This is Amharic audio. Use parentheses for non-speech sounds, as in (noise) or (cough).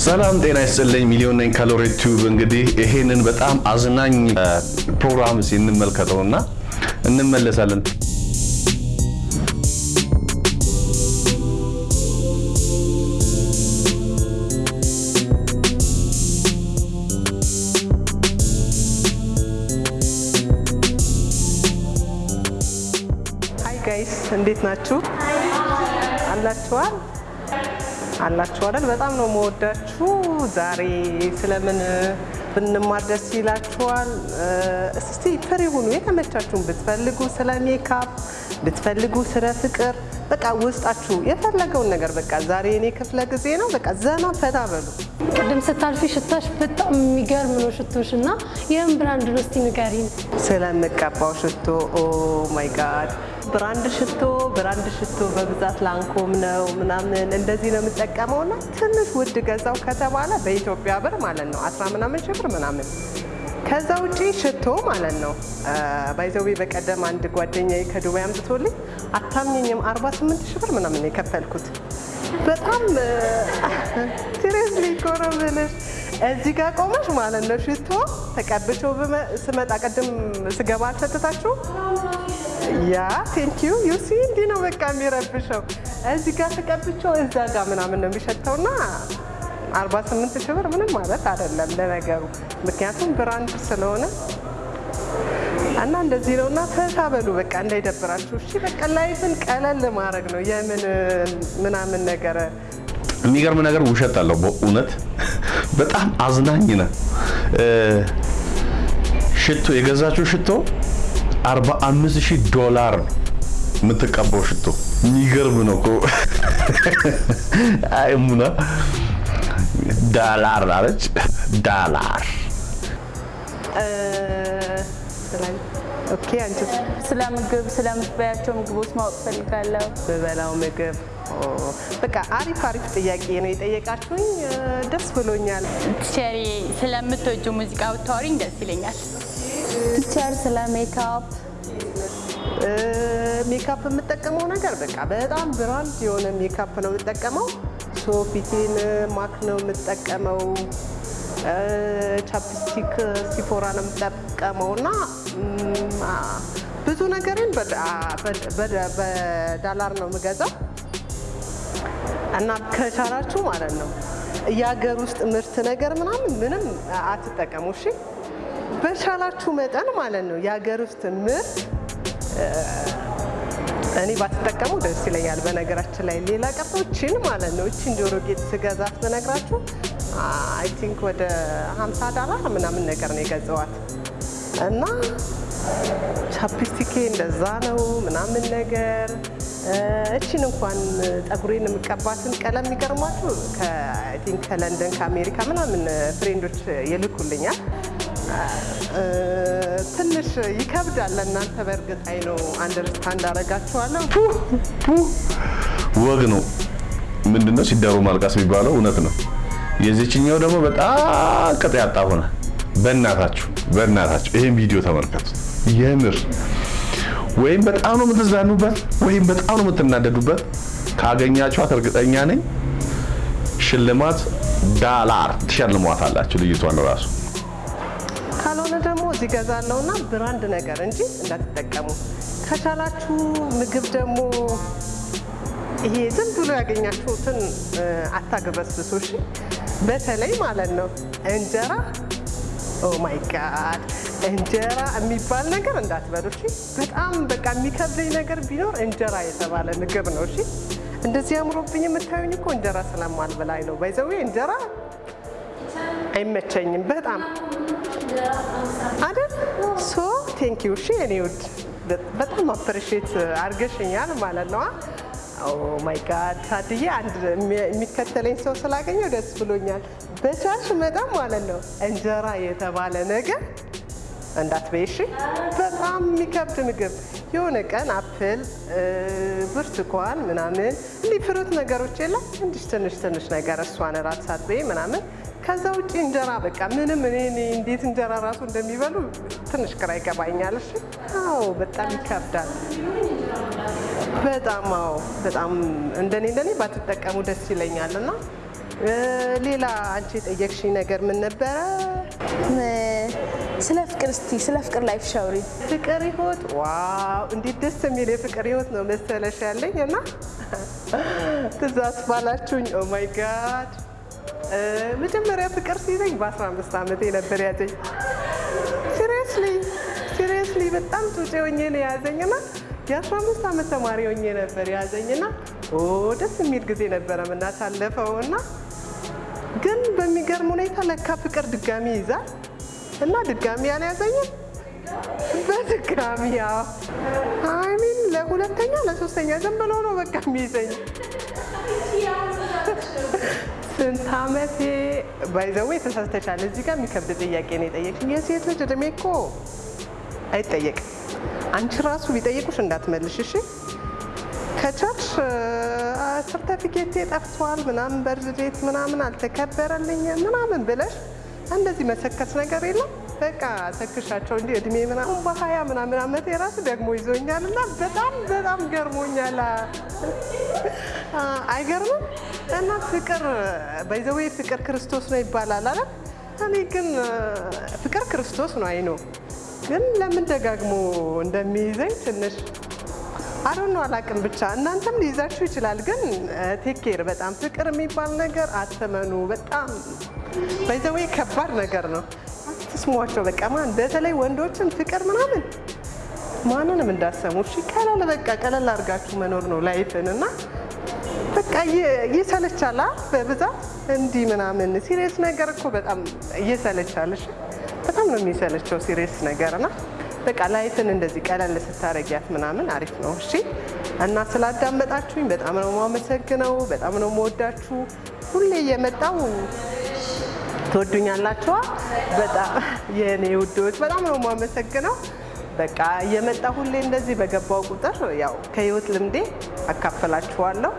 ሰላም ጤና ይስጥልኝ። ሚሊዮን ነኝ ከሎሬት ቲዩብ። እንግዲህ ይሄንን በጣም አዝናኝ ፕሮግራም እንመልከተውና እንመለሳለን። Hi guys እንዴት ናችሁ? አላችኋል አላችሁ አይደል? በጣም ነው መወዳችሁ። ዛሬ ስለምን ብንማር ደስ ይላችኋል? እስቲ free ሁኑ። የተመቻችሁን ብትፈልጉ ስለ ሜካፕ ብትፈልጉ ስለ ፍቅር፣ በቃ ውስጣችሁ የፈለገውን ነገር በቃ ዛሬ የኔ ክፍለ ጊዜ ነው። በቃ ዘና ፈታ በሉ። ቅድም ስታልፊ ሽታሽ በጣም የሚገርም ነው ሽቶሽ እና ይህም brand ነው እስቲ ንገሪን። ስለምቀባው ሽቶ Oh my God brand ሽቶ brand ሽቶ በብዛት Lancôme ነው ምናምን እንደዚህ ነው የምጠቀመው። እና ትንሽ ውድ ገዛው ከተባለ በኢትዮጵያ ብር ማለት ነው አስራ ምናምን ሺህ ብር ምናምን። ከዛ ውጪ ሽቶ ማለት ነው። By the way በቀደም አንድ ጓደኛዬ ከዱባይ አምጥቶልኝ አታምኘኝም 48 ሺህ ብር ምናምን የከፈልኩት። በጣም seriously ኮረብልሽ እዚህ ጋር ቆመሽ ማለት ነው ሽቶ ብመ- ስመጣ ቅድም ስገባ አልሰጥታችሁ yeah thank you you see እንዲህ ነው በቃ የሚረብሸው። እዚህ ጋር ተቀብቼው እዛ ጋር ምናምን ነው የሚሸተውና 48 ሺህ ብር ምንም ማለት አይደለም ለነገሩ። ምክንያቱም brand ስለሆነ እና እንደዚህ ነው እና ፈታ በሉ በቃ እንዳይደብራችሁ። እሺ በቃ life ን ቀለል ማድረግ ነው የምን ምናምን ነገር። የሚገርም ነገር ውሸት አለው በእውነት (laughs) በጣም አዝናኝ ነው። ሽቶ የገዛችው ሽቶ 45 ሺህ ዶላር ነው። የምትቀባው ሽቶ። የሚገርም ነው እኮ። አይ ሙና። ዳላር አለች። Dollar። Okay አንቺ ስለ ምግብ ስለምትበያቸው ምግቦች ማወቅ ፈልጋለሁ። በበላው ምግብ? በቃ አሪፍ አሪፍ ጥያቄ ነው የጠየቃችሁኝ። ደስ ብሎኛል። Teacher ዬ ስለምትወጂው ሙዚቃ ብታወሪኝ ደስ ይለኛል። Teacher ስለ makeup makeup የምጠቀመው ነገር በቃ በጣም brand የሆነ ሜካፕ ነው የምጠቀመው። So ፊቴን MAC ነው የምጠቀመው። Chapstick Sephora ነው የምጠቀመው እና ብዙ በ- በዳላር ነው የምገዛው እና ከቻላችሁ ማለት ነው የሀገር ውስጥ ምርት ነገር ምናምን ምንም አትጠቀሙ እሺ። በቻላችሁ መጠን ማለት ነው የሀገር ውስጥ ምርት እኔ ባትጠቀሙ ደስ ይለኛል። በነገራችን ላይ ሌላ ቀርቶ እችን ማለት ነው እችን ጆሮ ጌጥ ስገዛት በነግራችሁ I think ወደ 50 ዳላር ምናምን ነገር ነው የገዛዋት እና chapstick ኤ እንደዛ ነው ምናምን ነገር እችን እንኳን ፀጉሬን የምቀባትን ቀለም የሚገርማችሁ ከ I think ከለንደን ከአሜሪካ ምናምን friend ኦች ይልኩልኛል። ትንሽ ይከብዳል ለእናንተ በእርግጥ I know understand አደርጋችኋለሁ። ወግ ነው ምንድነው ሲዳሩ ማልቀስ የሚባለው እውነት ነው። የዚችኛው ደግሞ በጣም ቅጥ ያጣ ሆነ። በእናታችሁ በእናታችሁ ይሄን ቪዲዮ ተመልከቱት። የምር ወይም በጣም ነው የምትዝናኑበት ወይም በጣም ነው የምትናደዱበት። ካገኛችኋት እርግጠኛ ነኝ ሽልማት ዳላር ትሸልሟታላችሁ ልጅቷን ራሱ ካልሆነ ደግሞ እዚህ ገዛለሁና brand ነገር እንጂ እንዳትጠቀሙ። ከቻላችሁ ምግብ ደግሞ ይሄ ዝም ብሎ ያገኛችሁትን አታግበስብሱ። እሺ፣ በተለይ ማለት ነው እንጀራ oh my God እንጀራ የሚባል ነገር እንዳትበሉ። እሺ፣ በጣም በቃ የሚከብደኝ ነገር ቢኖር እንጀራ የተባለ ምግብ ነው። እሺ፣ እንደዚህ አምሮብኝ የምታዩኝ እኮ እንጀራ ስለማልበላ ነው። by the way እንጀራ አይመቸኝም በጣም አይደል? so thank you እሺ የኔ ውድ በጣም appreciate አድርገሽኛል ማለት ነው። oh my God ታድዬ አንድ የሚ- የሚከተለኝ ሰው ስላገኘው ደስ ብሎኛል። በቻልሽ መጠን ማለት ነው እንጀራ የተባለ ነገር እንዳትበይ። እሺ በጣም የሚከብድ ምግብ። የሆነ ቀን apple ብርቱካን ምናምን እንዲህ fruit ነገሮች የለም። እንዲህ ትንሽ ትንሽ ነገር እሷን እራት ሳትበይ ምናምን ከዛ ውጭ እንጀራ በቃ ምንም እኔ እንዴት እንጀራ ራሱ እንደሚበሉ ትንሽ ግራ ይገባኛል። እሺ አዎ በጣም ይከብዳል። በጣም አዎ በጣም እንደኔ እንደኔ ባትጠቀሙ ደስ ይለኛል እና ሌላ አንቺ የጠየቅሽኝ ነገር ምን ነበረ? ስለ ፍቅር እስቲ ስለ ፍቅር life story። ፍቅር ህይወት wow እንዴት ደስ የሚል የፍቅር ህይወት ነው መሰለሽ ያለኝ እና ትዛዝ ባላችሁኝ oh my God መጀመሪያ ፍቅር ሲይዘኝ በ15 ዓመቴ ነበር ያዘኝ። seriously seriously በጣም ጩጬ ሆኜ ነው የያዘኝና የ15 ዓመት ተማሪ ሆኜ ነበር የያዘኝና oh ደስ የሚል ጊዜ ነበረ የምናሳለፈው እና ግን በሚገርም ሁኔታ ለካ ፍቅር ድጋሚ ይይዛል እና ድጋሚ ያልያዘኝም በድጋሚ ያው I mean ለሁለተኛ ለሶስተኛ ዝም ነው በቃ የሚይዘኝ። ስንት ዓመቴ ባይዘዌ ተሳስተሻል። እዚህ ጋር የሚከብድ ጥያቄ ነው የጠየቅሽኝ። የሴት ልጅ እድሜ እኮ አይጠየቅም። አንቺ ራሱ ቢጠይቁሽ እንዳትመልሽ እሺ። ከቻልሽ ሰርተፊኬቴ ጠፍቷል ምናምን በርዝዴት ምናምን አልተከበረልኝም ምናምን ብለሽ እንደዚህ መሰከስ ነገር የለም። በቃ ሰክሻቸው እንዲህ እድሜ ምናምን በሀያ ምናምን ዓመት የራሱ ደግሞ ይዞኛል እና በጣም በጣም ገርሞኛል። አይገርምም? እና ፍቅር by the way ፍቅር ክርስቶስ ነው ይባላል አለ። እኔ ግን ፍቅር ክርስቶስ ነው I know ግን ለምን ደጋግሞ እንደሚይዘኝ ትንሽ I don't know አላቅም። ብቻ እናንተም ሊይዛችሁ ይችላል። ግን take care በጣም ፍቅር የሚባል ነገር አትመኑ። በጣም by the way ከባድ ነገር ነው። አትስሟቸው። በቃ ማን በተለይ ወንዶችን ፍቅር ምናምን ማንንም እንዳሰሙ እሺ። ቀለል በቃ ቀለል አድርጋችሁ መኖር ነው life ን እና በቃ ይሰለቻል በብዛት እንዲህ ምናምን serious ነገር እኮ በጣም እየሰለቻል። እሺ በጣም ነው የሚሰለቸው serious ነገር እና በቃ life ን እንደዚህ ቀለል ስታረጊያት ምናምን አሪፍ ነው። እሺ እና ስላዳመጣችሁኝ በጣም ነው የማመሰግነው። በጣም ነው የምወዳችሁ። ሁሌ እየመጣው ትወዱኛላችኋ። በጣም የእኔ ውዶች በጣም ነው የማመሰግነው። በቃ እየመጣ ሁሌ እንደዚህ በገባው ቁጥር ያው ከህይወት ልምዴ አካፈላችኋለሁ።